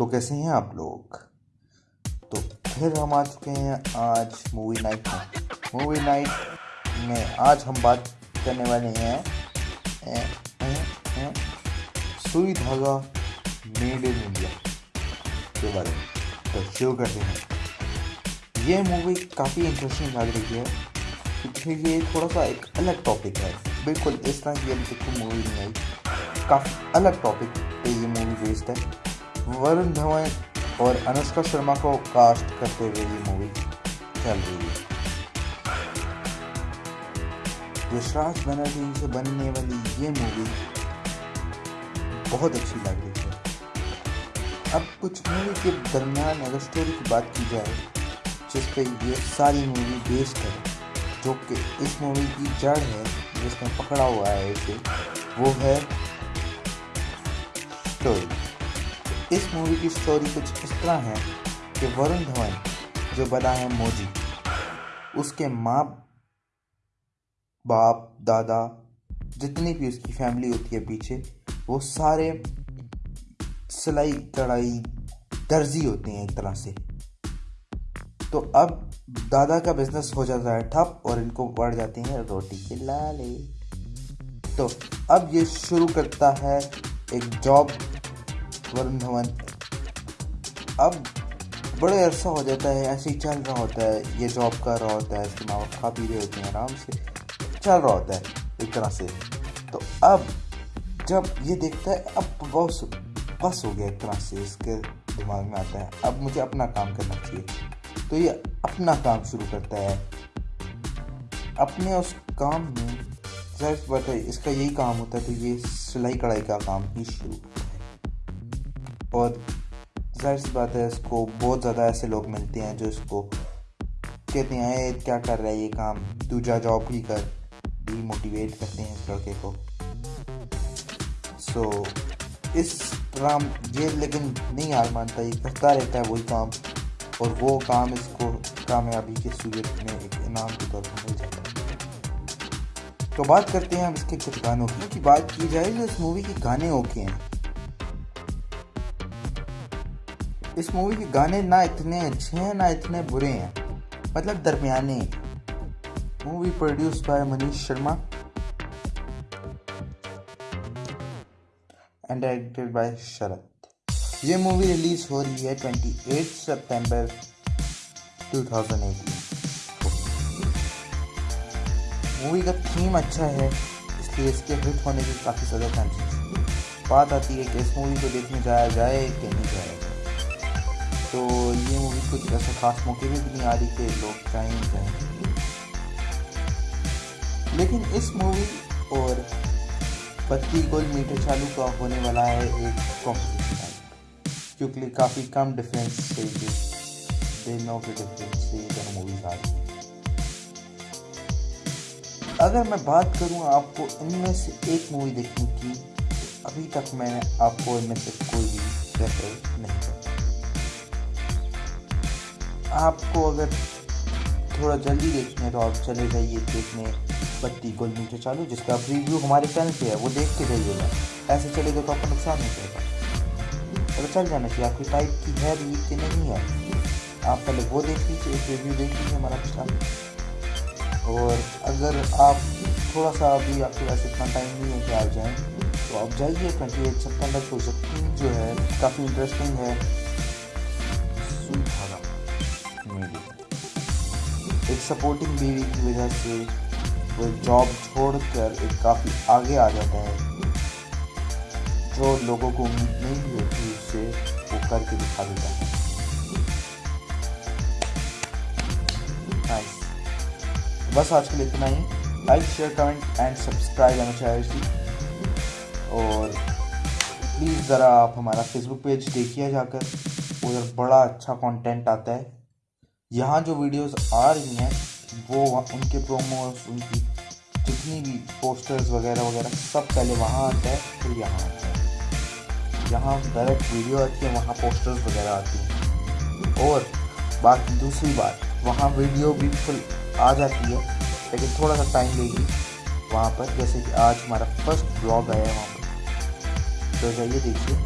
तो कैसे हैं आप लोग? तो फिर हम आ चुके हैं आज मूवी नाइट में। मूवी नाइट में आज हम बात करने वाले हैं ए, ए, ए, सुई धागा मेड इन इंडिया के बारे में। तो शुरू करते हैं। ये मूवी काफ़ी इंटरेस्टिंग लग रही है क्योंकि ये थोड़ा सा एक अलग टॉपिक है। बिल्कुल इस तरह की अभी तक मूवी नहीं आई। काफ़ी अलग टॉपिक पे ये मूवी बेस्ड है। वरुण धवन और अनुष्का शर्मा को कास्ट करते हुए ये मूवी चल रही है। यशराज बनर्जी से बनने वाली ये मूवी बहुत अच्छी लग रही है। अब कुछ मूवी के दरमियान अगर स्टोरी की बात की जाए, जिस पे ये सारी मूवी बेस्ड है, जो कि इस मूवी की जड़ है जिसमें पकड़ा हुआ है इसे, वो है स्टोरी इस मूवी की स्टोरी कुछ इस तरह है कि वरुण धवन जो बना है मोजी, उसके माँ बाप, दादा, जितनी भी उसकी फैमिली होती है पीछे, वो सारे सिलाई, कढ़ाई, दर्जी होते हैं एक तरह से। तो अब दादा का बिज़नेस हो जाता है ठप और इनको बढ़ जाते हैं रोटी के लाले। तो अब ये शुरू करता है एक जॉब वरुण धवन। अब बड़े अरसा हो जाता है, ऐसे ही चल रहा होता है, ये जॉब कर रहा होता है, इसके माँ बाप खा पी रहे होते हैं आराम से, चल रहा होता है एक तरह से। तो अब जब ये देखता है, अब बहुत बस हो गया एक तरह से, इसके दिमाग में आता है, अब मुझे अपना काम करना चाहिए। तो ये अपना काम शुरू करता है। अपने उस काम में ज़ाहिर बात है इसका यही काम होता है तो ये सिलाई कढ़ाई का काम ही शुरू। और ज़ाहिर सी बात है इसको बहुत ज़्यादा ऐसे लोग मिलते हैं जो इसको कहते हैं क्या कर रहा है ये काम? तू जा जॉब ही कर। डीमोटिवेट करते हैं इस लड़के को। सो so, इस राम ये लेकिन नहीं हार मानता ये करता रहता है वही काम और वो काम इसको कामयाबी के सूरत में एक इनाम के तौर पर मिल जाता है। तो बात करते हैं अब इसके कुछ गानों की। बात की जाए तो इस मूवी के गाने ओके हैं। इस मूवी के गाने ना इतने अच्छे हैं, ना इतने बुरे हैं। मतलब दरमियाने। Movie produce by Manish Sharma. And directed by Sharad. ये मूवी रिलीज़ हो रही है 28 सितंबर 2018 मूवी का थीम अच्छा है, इसलिए इसके हिट होने की काफ़ी ज़्यादा चांसेस बात आती है कि इस मूवी को देखने जाया जाए कि नहीं जाए। तो ये मूवी कुछ ऐसे खास मौके में भी नहीं आ रही कि लोग नहीं जाएँ। लेकिन इस मूवी और बत्ती गोल मीटर चालू का होने वाला है एक कॉम्पिटिशन क्योंकि काफ़ी कम डिफरेंस से के डिफरेंस से आ रही अगर मैं बात करूँ आपको इनमें से एक मूवी देखने की तो अभी तक मैंने आपको इनमें से कोई भी रेफर नहीं किया। आपको अगर थोड़ा जल्दी देखना तो आप चले जाइए देखने बत्ती गोल नीचे चालू, जिसका रिव्यू हमारे चैनल पे है, वो देख के जाइएगा। ऐसे चलेगा तो आपको नुकसान नहीं पड़ेगा अगर चल जाना चाहिए आपकी टाइप की है भी कि नहीं है, आप पहले वो देख लीजिए, एक रिव्यू देख लीजिए हमारा पिछला और अगर आप थोड़ा सा अभी आपके पास इतना टाइम नहीं है कि आप जाएँ तो आप जाइए ट्वेंटी एट सेप्टेम्बर को जो है, काफ़ी इंटरेस्टिंग है। सपोर्टिंग बीवी की वजह से वो जॉब छोड़कर एक काफ़ी आगे आ जाता है। जो लोगों को उम्मीद नहीं होती उससे वो करके दिखा देता है। बस आज के लिए इतना ही। Like share comment and subscribe आना चाहिए और प्लीज़ ज़रा आप हमारा फेसबुक पेज देखिए जाकर। उधर बड़ा अच्छा कंटेंट आता है। यहाँ जो वीडियोस आ रही हैं, वो उनके प्रोमोस उनकी जितनी भी पोस्टर्स वगैरह वगैरह, सब पहले वहाँ आता है, फिर यहाँ आता है। यहाँ डायरेक्ट वीडियो आती है, वहाँ पोस्टर्स वगैरह आती हैं। और बाकी दूसरी बात, वहाँ वीडियो भी फुल आ जाती है, लेकिन थोड़ा सा टाइम लेगी वहाँ पर। जैसे कि आज हमारा फ़र्स्ट ब्लॉग आया है वहाँ पर। तो जाइए देखिए।